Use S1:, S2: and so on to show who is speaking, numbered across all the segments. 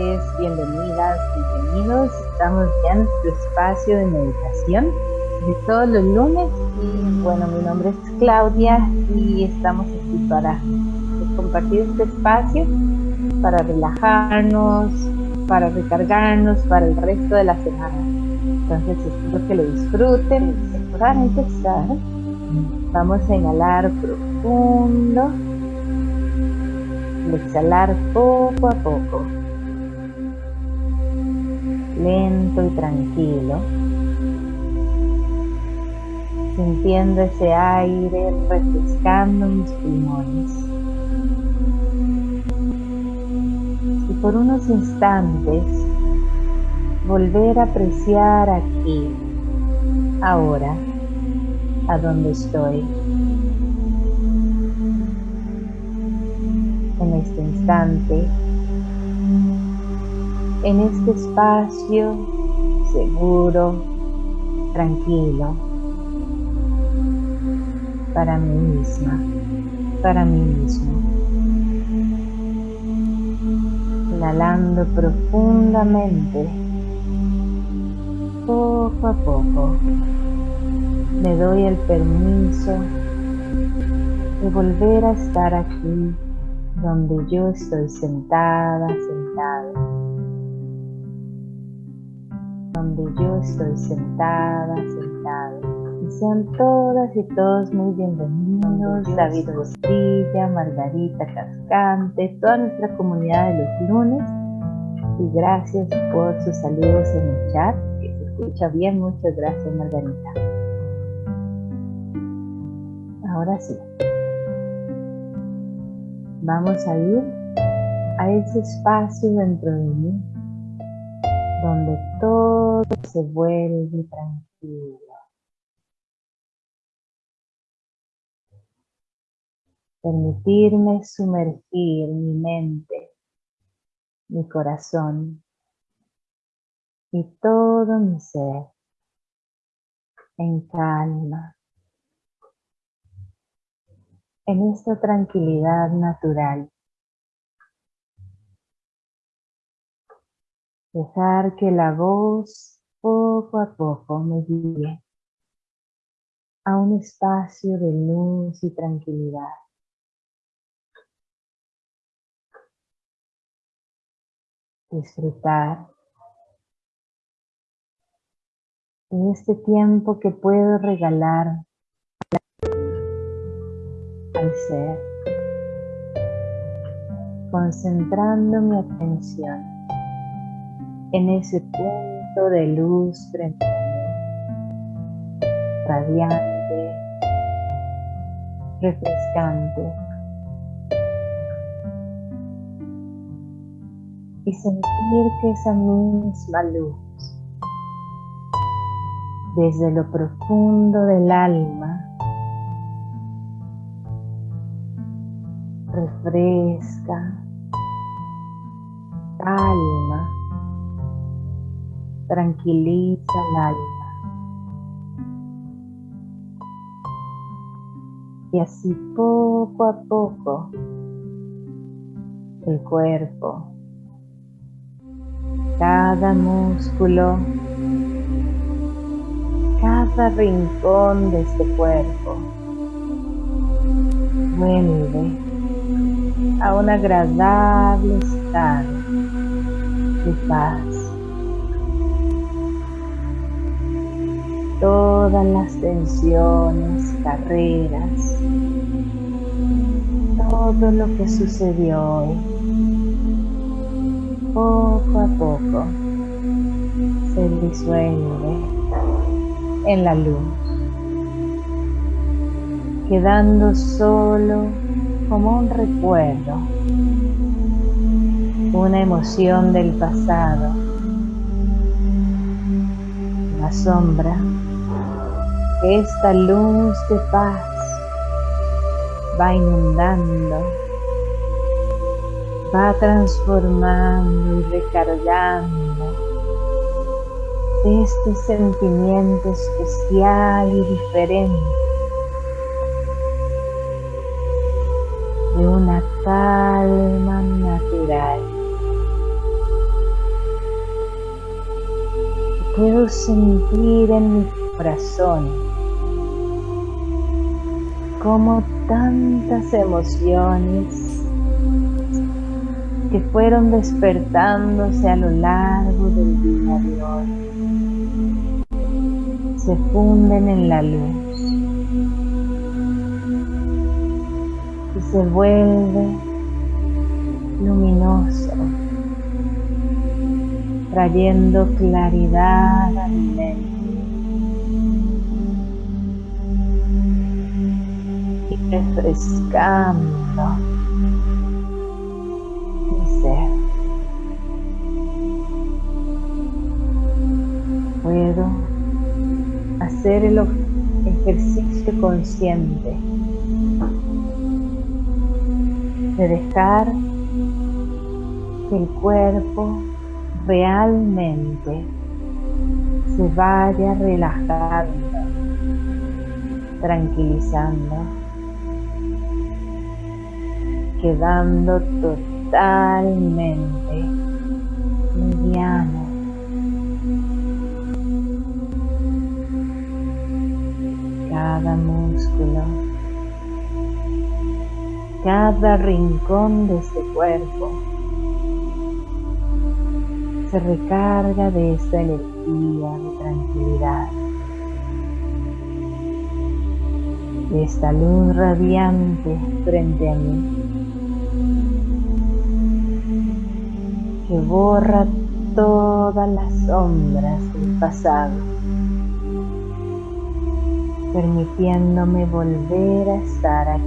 S1: tardes, bienvenidas, bienvenidos. Estamos ya en nuestro espacio de meditación de todos los lunes. Y bueno, mi nombre es Claudia y estamos aquí para compartir este espacio, para relajarnos, para recargarnos para el resto de la semana. Entonces espero que lo disfruten. Para empezar, vamos a inhalar profundo exhalar poco a poco, lento y tranquilo, sintiendo ese aire refrescando mis pulmones. Y por unos instantes volver a apreciar aquí, ahora, a donde estoy. en este instante, en este espacio seguro, tranquilo, para mí misma, para mí mismo. Inhalando profundamente, poco a poco, me doy el permiso de volver a estar aquí donde yo estoy sentada, sentado. Donde yo estoy sentada, sentado. Y sean todas y todos muy bienvenidos. David Bostilla, Margarita Cascante, toda nuestra comunidad de los lunes. Y gracias por sus saludos en el chat, que se escucha bien. Muchas gracias, Margarita. Ahora sí vamos a ir a ese espacio dentro de mí donde todo se vuelve tranquilo. Permitirme sumergir mi mente, mi corazón y todo mi ser en calma, en esta tranquilidad natural. Dejar que la voz poco a poco me guíe a un espacio de luz y tranquilidad. Disfrutar de este tiempo que puedo regalar al ser, concentrando mi atención en ese punto de luz frente radiante, refrescante, y sentir que esa misma luz desde lo profundo del alma refresca, calma, tranquiliza el alma. Y así poco a poco el cuerpo, cada músculo, cada rincón de este cuerpo vuelve a un agradable estado de paz. Todas las tensiones, carreras, todo lo que sucedió hoy, poco a poco se disuelve en la luz, quedando solo como un recuerdo, una emoción del pasado, la sombra, esta luz de paz va inundando, va transformando y recargando este sentimiento especial y diferente de una calma natural. Puedo sentir en mi corazón como tantas emociones que fueron despertándose a lo largo del día de hoy se funden en la luz y se vuelve luminoso trayendo claridad al mente. Refrescando mi ser. Puedo hacer el ejercicio consciente de dejar que el cuerpo realmente se vaya relajando, tranquilizando, quedando totalmente liviano. Cada músculo, cada rincón de este cuerpo se recarga de esta energía de tranquilidad, de esta luz radiante frente a mí, que borra todas las sombras del pasado, permitiéndome volver a estar aquí,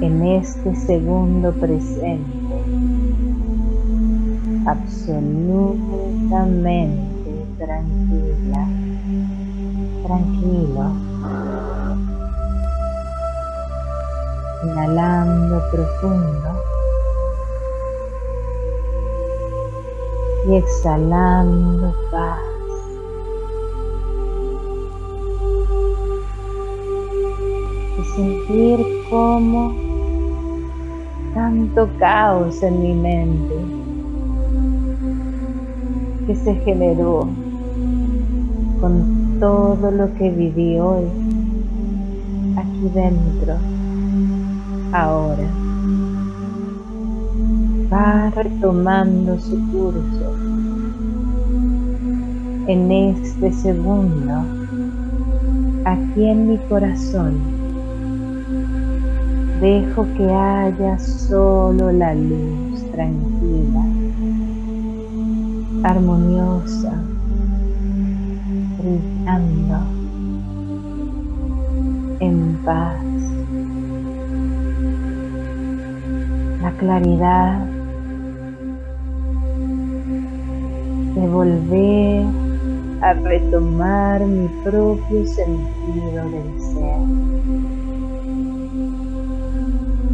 S1: en este segundo presente absolutamente tranquila, tranquilo, inhalando profundo exhalando paz. Y sentir como tanto caos en mi mente que se generó con todo lo que viví hoy aquí dentro, ahora. Va retomando su curso en este segundo, aquí en mi corazón. Dejo que haya solo la luz tranquila armoniosa, brillando en paz. La claridad de volver a retomar mi propio sentido del ser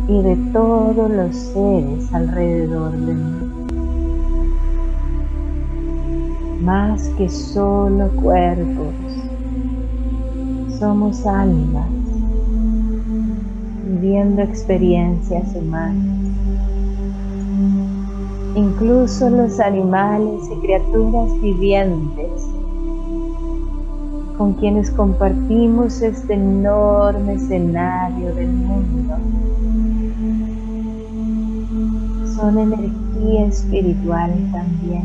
S1: y de todos los seres alrededor de mí. más que solo cuerpos. Somos almas viviendo experiencias humanas. Incluso los animales y criaturas vivientes con quienes compartimos este enorme escenario del mundo son energía espiritual también.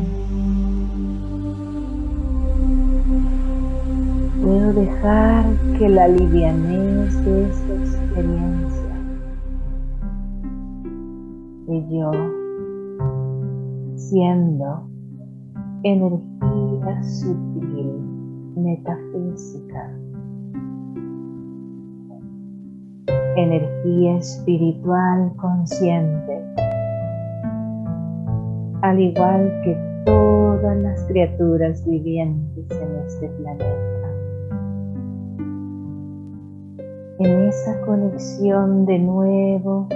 S1: Puedo dejar que la livianez de esta experiencia de yo siendo energía sutil, metafísica, energía espiritual consciente, al igual que todas las criaturas vivientes en este planeta. en esa conexión de nuevo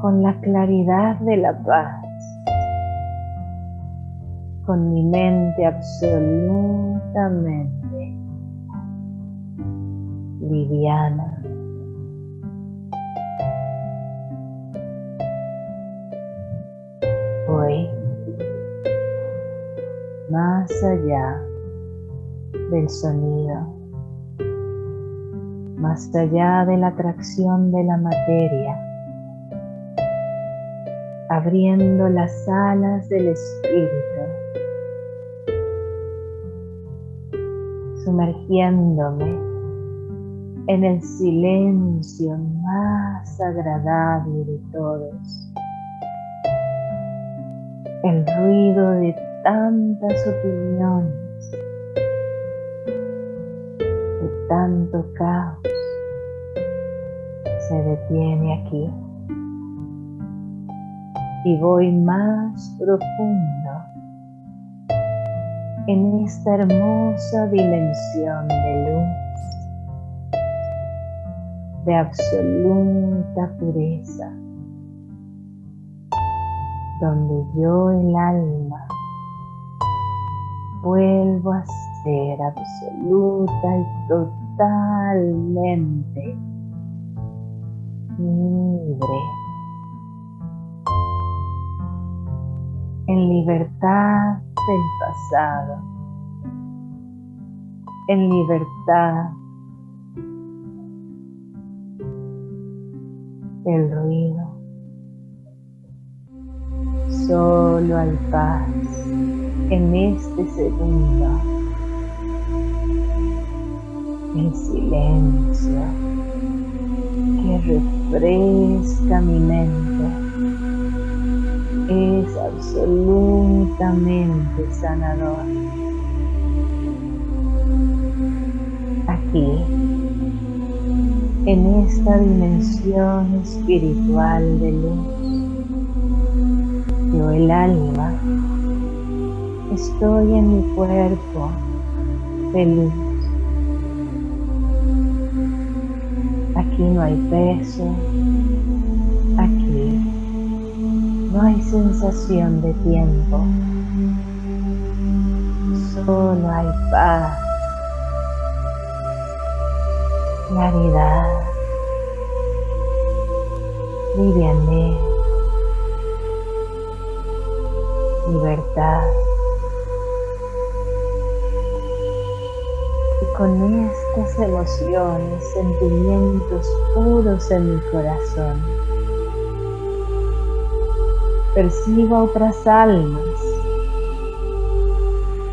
S1: con la claridad de la paz, con mi mente absolutamente liviana. Hoy más allá del sonido, más allá de la atracción de la materia, abriendo las alas del espíritu, sumergiéndome en el silencio más agradable de todos, el ruido de tantas opiniones, de tanto caos, se detiene aquí. Y voy más profundo en esta hermosa dimensión de luz, de absoluta pureza, donde yo el alma vuelvo a ser absoluta y totalmente libre. En libertad del pasado, en libertad del ruido. Solo hay paz en este segundo. El silencio que refresca mi mente es absolutamente sanador. Aquí, en esta dimensión espiritual de luz, yo el alma estoy en mi cuerpo feliz. Aquí no hay peso, no hay sensación de tiempo, solo hay paz, claridad, livianez, libertad. Y con estas emociones, sentimientos puros en mi corazón, percibo otras almas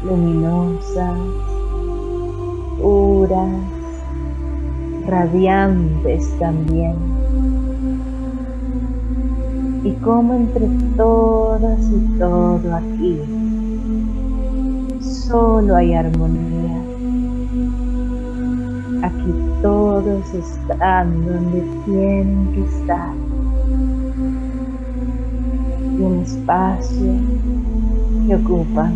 S1: luminosas, puras, radiantes también. Y como entre todas y todo aquí, solo hay armonía. Aquí todos están donde tienen que estar y el espacio que ocupan,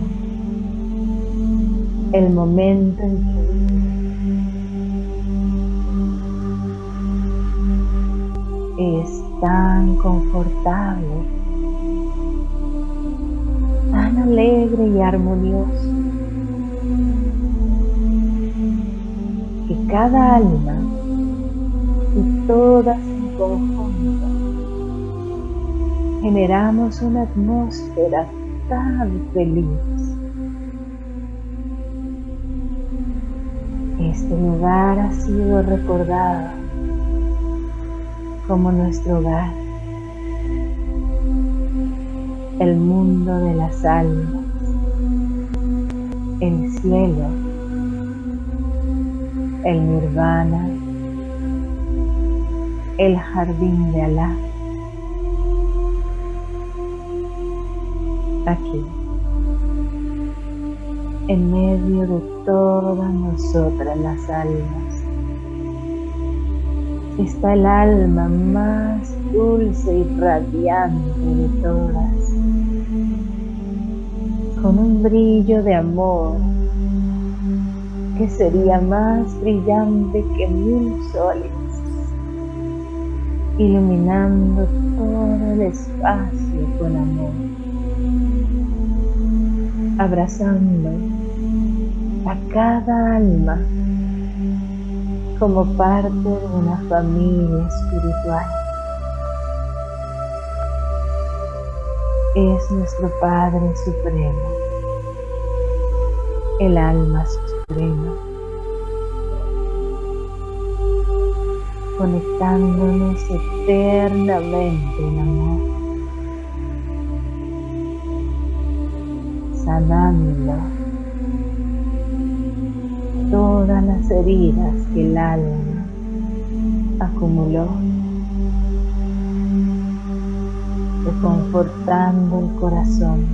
S1: el momento en que es tan confortable, tan alegre y armonioso, que cada alma y todas en generamos una atmósfera tan feliz. Este lugar ha sido recordado como nuestro hogar, el mundo de las almas, el cielo, el nirvana, el jardín de Alá. Aquí, en medio de todas nosotras las almas. Está el alma más dulce y radiante de todas, con un brillo de amor que sería más brillante que mil soles, iluminando todo el espacio con amor abrazando a cada alma como parte de una familia espiritual. Es nuestro Padre Supremo, el alma suprema, conectándonos eternamente en amor, sanando todas las heridas que el alma acumuló, reconfortando el corazón.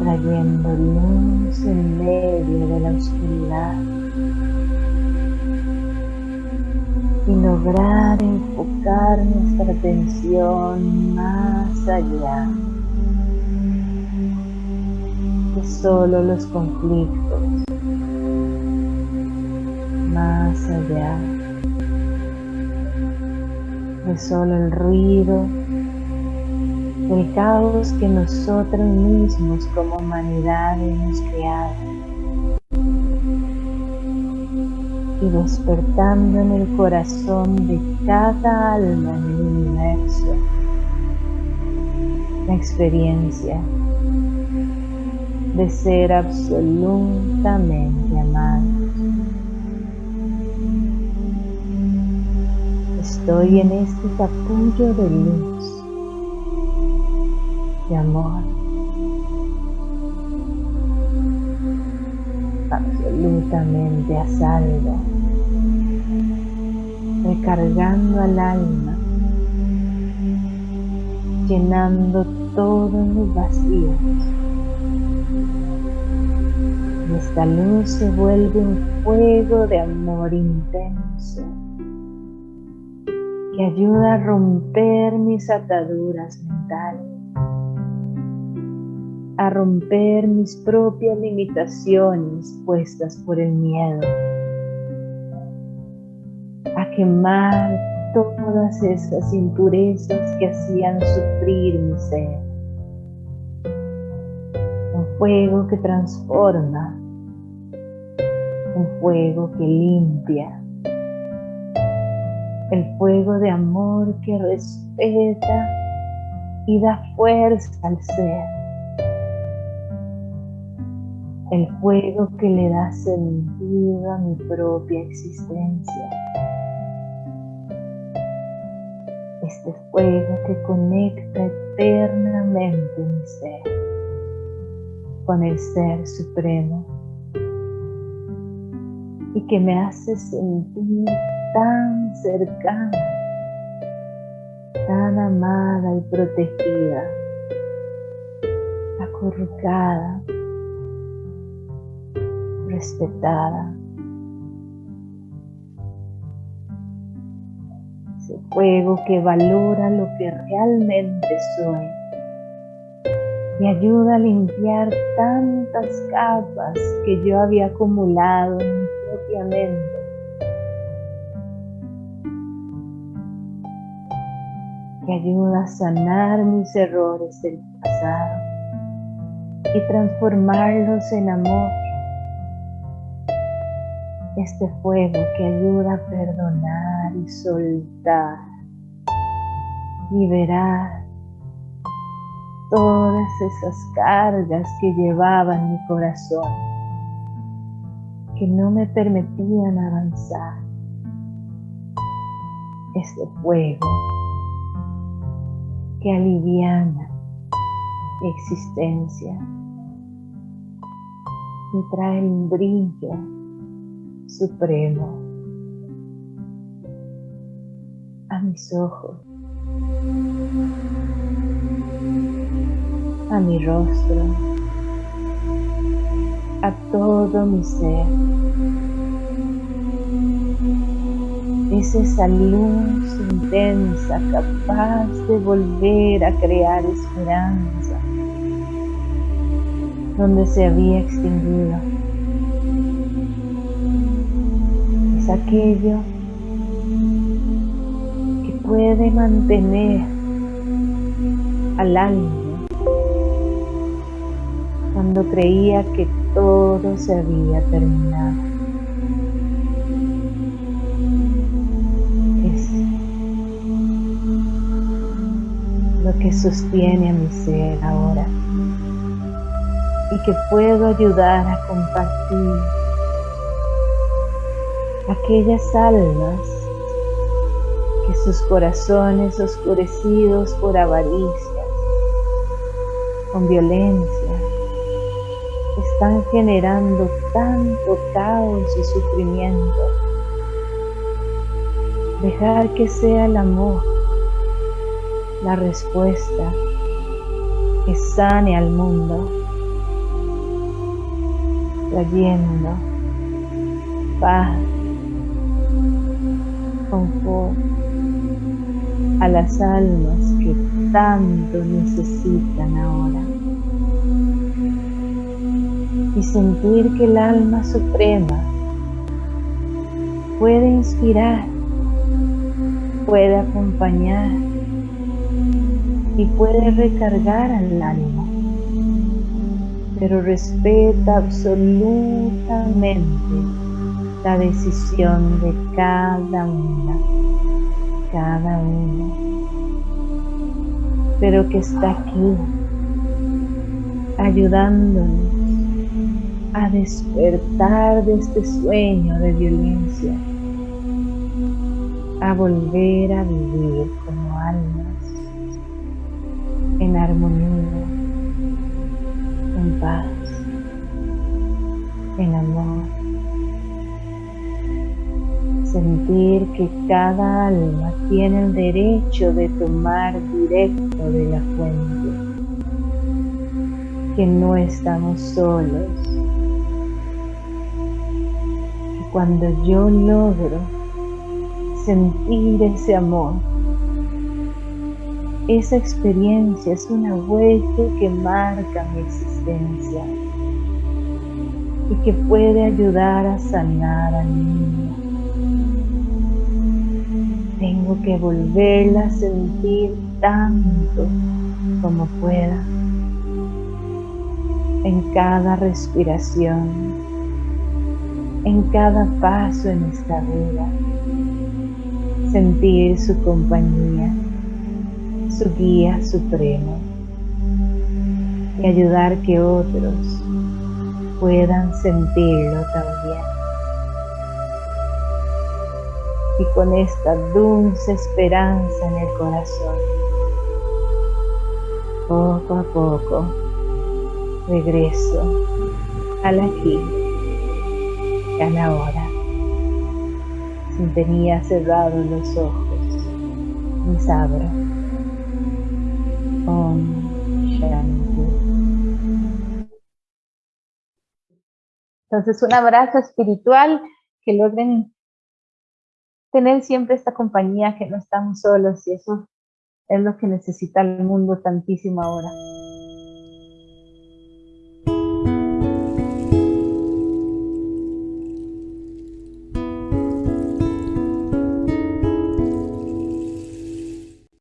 S1: Trayendo luz en medio de la oscuridad y lograr enfocar nuestra atención más allá de solo los conflictos, más allá de solo el ruido el caos que nosotros mismos como humanidad hemos creado. Y despertando en el corazón de cada alma en el universo. La experiencia de ser absolutamente amados. Estoy en este capullo de luz amor. Absolutamente a salvo, recargando al alma, llenando todos los vacíos. Y esta luz se vuelve un fuego de amor intenso que ayuda a romper mis ataduras mentales a romper mis propias limitaciones puestas por el miedo, quemar todas esas impurezas que hacían sufrir mi ser. Un fuego que transforma, un fuego que limpia, el fuego de amor que respeta y da fuerza al ser el fuego que le da sentido a mi propia existencia. Este fuego que conecta eternamente mi ser con el Ser Supremo y que me hace sentir tan cercana, tan amada y protegida, acurrucada respetada. Fuego que valora lo que realmente soy y ayuda a limpiar tantas capas que yo había acumulado en mi propia mente. Que ayuda a sanar mis errores del pasado y transformarlos en amor este fuego que ayuda a perdonar y soltar, liberar todas esas cargas que llevaba en mi corazón, que no me permitían avanzar. Este fuego que aliviana mi existencia y trae un brillo supremo a mis ojos, a mi rostro, a todo mi ser. Es esa luz intensa capaz de volver a crear esperanza donde se había extinguido. Aquello que puede mantener al alma cuando creía que todo se había terminado. Es lo que sostiene a mi ser ahora y que puedo ayudar a compartir aquellas almas que sus corazones oscurecidos por avaricia, con violencia, están generando tanto caos y sufrimiento. Dejar que sea el amor la respuesta que sane al mundo, trayendo paz, confort a las almas que tanto necesitan ahora. Y sentir que el alma suprema puede inspirar, puede acompañar y puede recargar al alma, pero respeta absolutamente la decisión de cada una, cada uno, pero que está aquí ayudándonos a despertar de este sueño de violencia, a volver a vivir como almas en armonía, Que cada alma tiene el derecho de tomar directo de la fuente, que no estamos solos, que cuando yo logro sentir ese amor, esa experiencia es una huella que marca mi existencia y que puede ayudar a sanar a mi niño. Tengo que volverla a sentir tanto como pueda en cada respiración, en cada paso en esta vida, sentir su compañía su guía supremo y ayudar que otros puedan sentirlo también. Y con esta dulce esperanza en el corazón, poco a poco regreso al aquí y a la hora. Sin tenía cerrados los ojos, mis abro. Entonces, un abrazo espiritual, que logren tener siempre esta compañía, que no estamos solos y eso es lo que necesita el mundo tantísimo ahora.